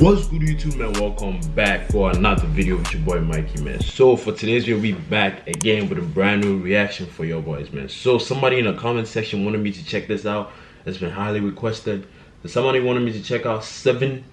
What's good YouTube man, welcome back for another video with your boy Mikey man. So for today's video, we back again with a brand new reaction for your boys man. So somebody in the comment section wanted me to check this out. It's been highly requested. Somebody wanted me to check out 7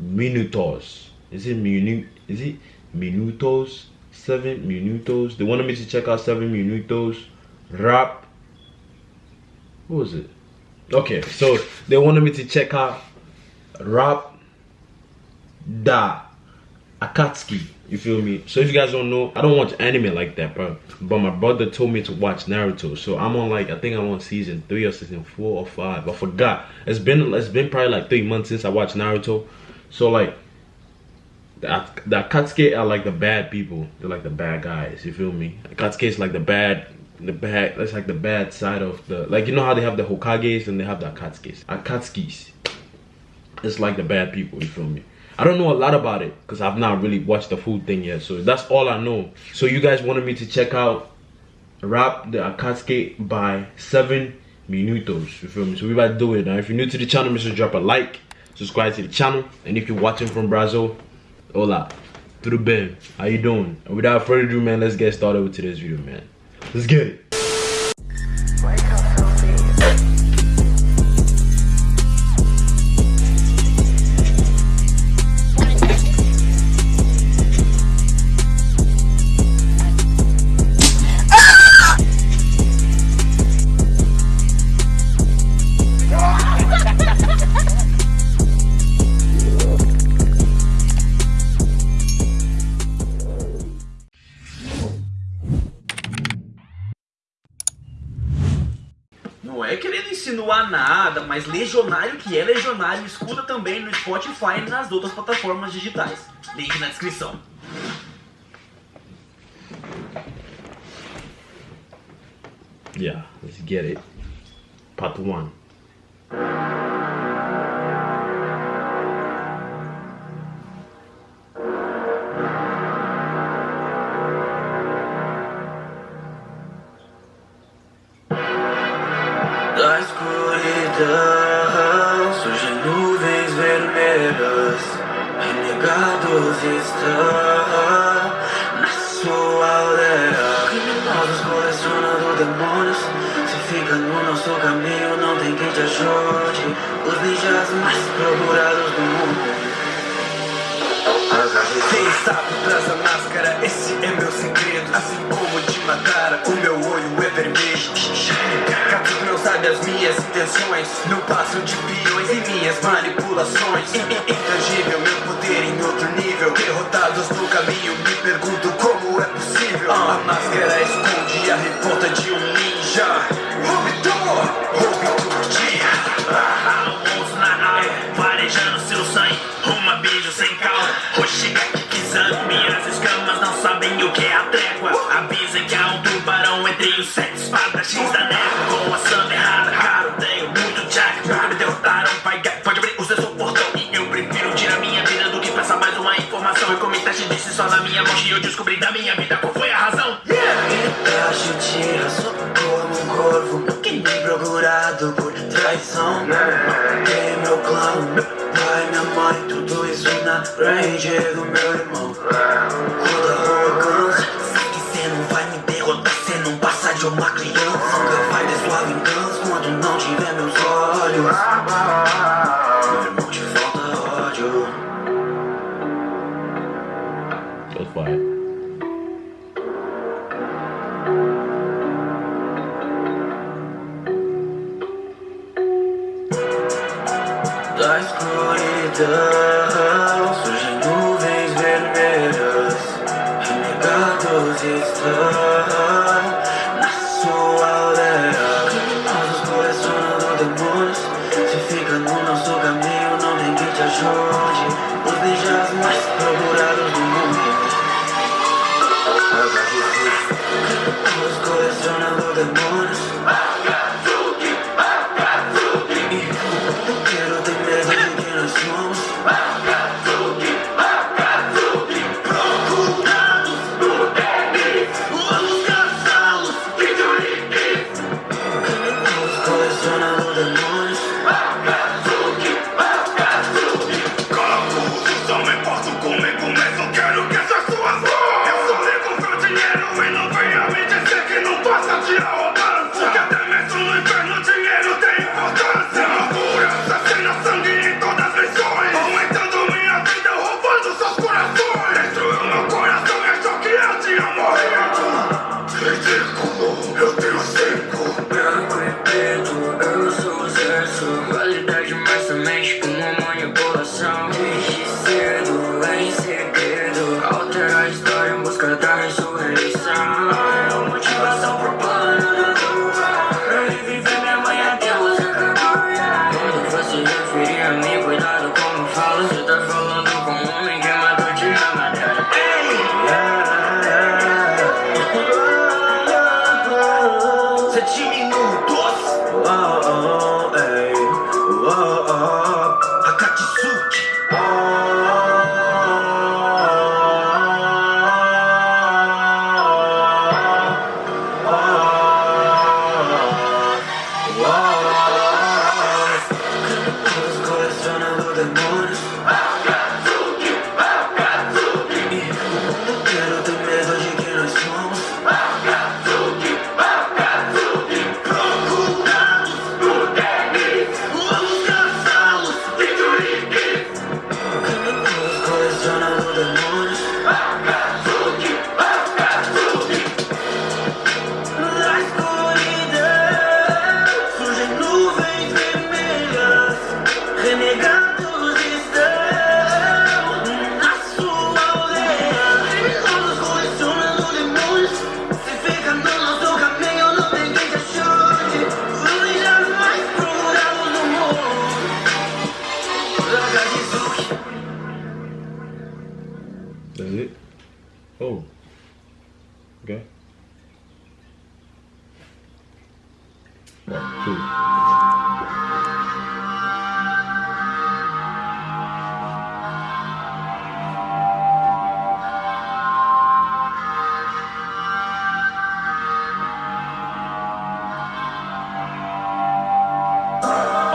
Minutos. Is it minute? Is it Minutos? 7 Minutos. They wanted me to check out 7 Minutos. Rap. What was it? Okay, so they wanted me to check out Rap Da Akatsuki. You feel me? So if you guys don't know, I don't watch anime like that, bro. But my brother told me to watch Naruto. So I'm on like I think I'm on season three or season four or five. I forgot. It's been it's been probably like three months since I watched Naruto. So like the, the Akatsuki are like the bad people. They're like the bad guys. You feel me? Akatsuki is like the bad the bad that's like the bad side of the like you know how they have the Hokages and they have the Akatsukis. Akatsukis. It's like the bad people, you feel me? I don't know a lot about it because I've not really watched the food thing yet. So that's all I know. So you guys wanted me to check out Rap the Akatsuki by 7 Minutos. You feel me? So we about to do it. Now if you're new to the channel, make sure to drop a like, subscribe to the channel. And if you're watching from Brazil, hola. To the. How you doing? And without further ado, man, let's get started with today's video, man. Let's get it. Legionário que é legionário, escuta também no Spotify e nas outras plataformas digitais. Link na descrição. Yeah, let's get it. Part 1. Da escuridão estão na sua aldeia. Criminosos colecionando demônios, se fica no nosso caminho, não tem quem te ajude. Os ninjas mais procurados do mundo. Quem está por trás da máscara? Esse é meu segredo. Assim como te mataram, o meu olho é vermelho. Capito não sabe as minhas intenções. Não passo de peões e minhas manipulações. Intangível, meu poder em outro nível. Derrotados no caminho, me pergunto como é possível. A máscara esconde a revolta de um ninja. Roubidor, roubidor dia. Almoço na aula, farejando seu sangue. Uma beijo sem calma, Hoshigaki Kizami. Minhas escamas não sabem o que é a trégua. Avisem que há um tubarão entre os sete espadachins descobri da minha vida qual foi a razão. Itacho tira sua como um corvo Que nem procurado por traição. Matei meu clã, meu pai, minha mãe Tudo isso na range do meu irmão. Toda Da escuridão surgem nuvens vermelhas, renegados estão na sua aldeia. Criminosos colecionando demônios, se fica no nosso caminho, não tem quem te ajude. Os ninjas mais procurados do mundo. Criminosos colecionando demônios.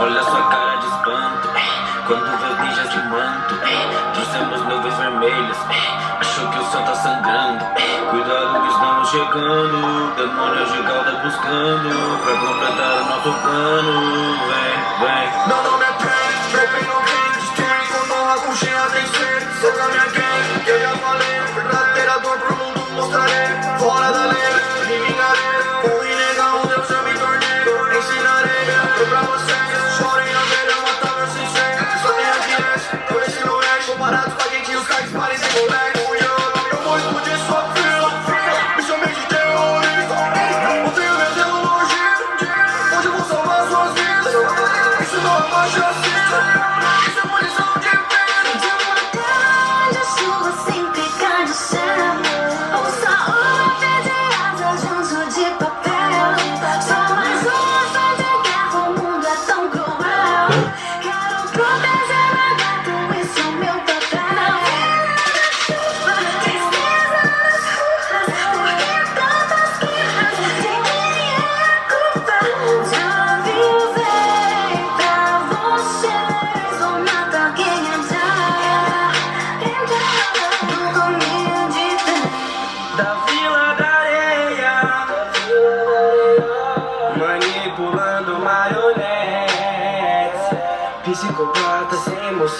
Olha sua cara de espanto. Quando vê os ninjas de manto. Trouxemos nuvens vermelhas. Achou que o céu tá sangrando. Cuidado, estamos chegando. Demônios de cauda buscando Pra completar o nosso plano. Vem, vem. Meu nome é Pen, Trapping no game Destruir com honra, com tem Cause you're feeling Someone is on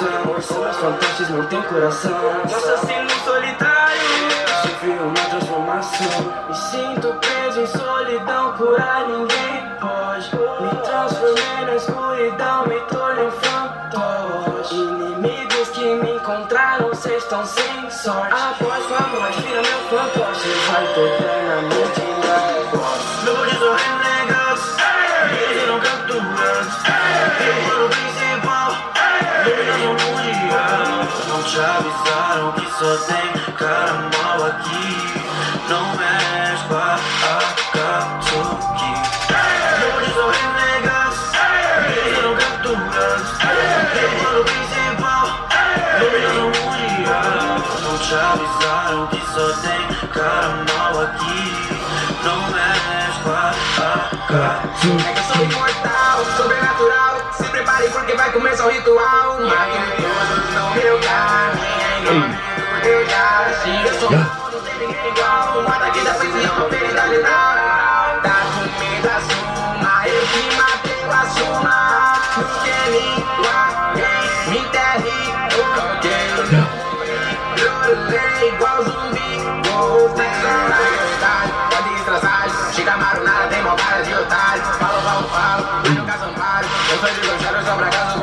emoção Somos fantasmas, não tem coração. Assassino solitário. Sofri uma transformação. Me sinto preso em solidão Curar ninguém pode. Me transformei na escuridão Me tornei um fantoche. Inimigos que me encontraram Cês estão sem sorte. Após sua morte, vira meu fantoche. Vai eternamente na Luzes ou renegados Eles eram capturados E o plano te avisaram que só tem cara mal aqui. Não mexe com a Akatsuki. Luzes ou Eles eram capturados. E o principal Dominando o mundial Não te avisaram que só tem cara mal aqui. Não mexe com a Akatsuki. É que eu sou imortal, sobrenatural. Se prepare porque vai começar o ritual. Máquina eu sou Já. não tem eu cara de otário Falo, falo, falo, mas nunca são vários Eu sou de Gojero, eu sou pra casa,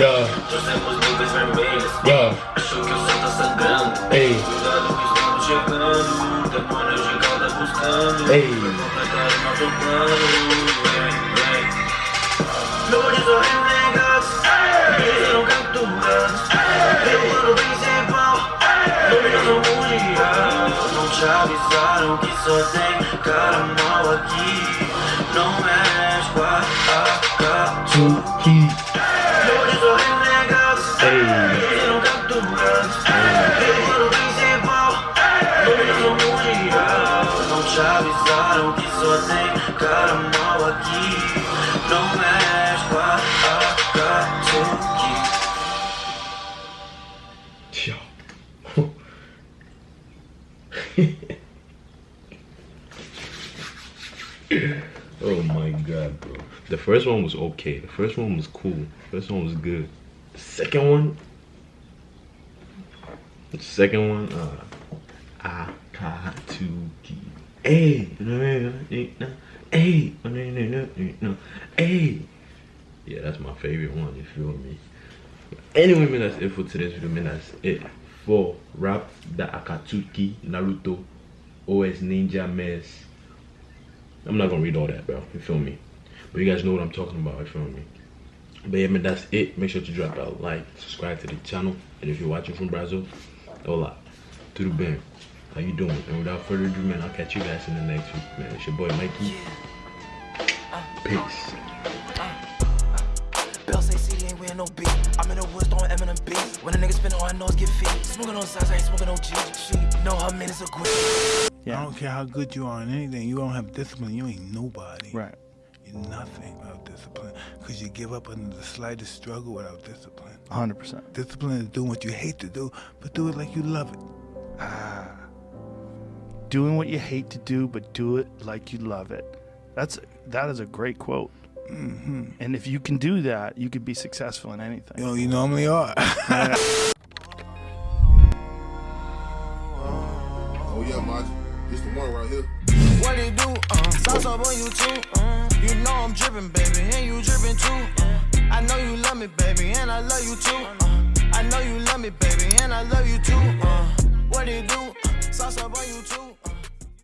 Yeah. Trouxemos nuvens vermelhas Yeah. Achou que o céu tá sangrando Ei. Cuidado que estamos chegando Demônio gigante buscando Ei. Completar o nosso plano Luzes ou renegados Eles serão capturados plano principal Luminoso mundial Não te avisaram que só tem cara mal aqui Não mexe com a oh my god, bro. The first one was okay. The first one was cool. The first one was good. The second one. The second one, uh Akatsuki. Hey, hey, hey. Yeah, that's my favorite one, you feel me? Anyway, man, that's it for today's video, man. That's it for Rap the Akatsuki, Naruto, OS Ninja Mess. I'm not gonna read all that, bro. You feel me? But you guys know what I'm talking about. You feel me? But yeah, man, that's it. Make sure to drop a like, subscribe to the channel, and if you're watching from Brazil, hola, to the band. How you doing? And without further ado, man, I'll catch you guys in the next week, man. It's your boy Mikey. Uh. Peace. Bell ain't no beat. I'm in the woods throwing Eminem beats. When a nigga spin on, I know it's get feet. Smoking on sides, I ain't smoking no G. She know her minutes are quick. I don't care how good you are in anything. You don't have discipline. You ain't nobody. Right. You're nothing without discipline. Because you give up under the slightest struggle without discipline. 100%. Discipline is doing what you hate to do, but do it like you love it. Ah. Doing what you hate to do, but do it like you love it. That's that is a great quote. And if you can do that, you could be successful in anything. You know, you normally are. Oh yeah, Maj. It's the one right here. What it do? Uh, sauce up on you too. Uh, you know I'm dripping, baby, and you dripping too. Uh, I know you love me, baby, and I love you too. Uh, I know you love me, baby, and I love you too. Uh, what it do? Sauce up on you too.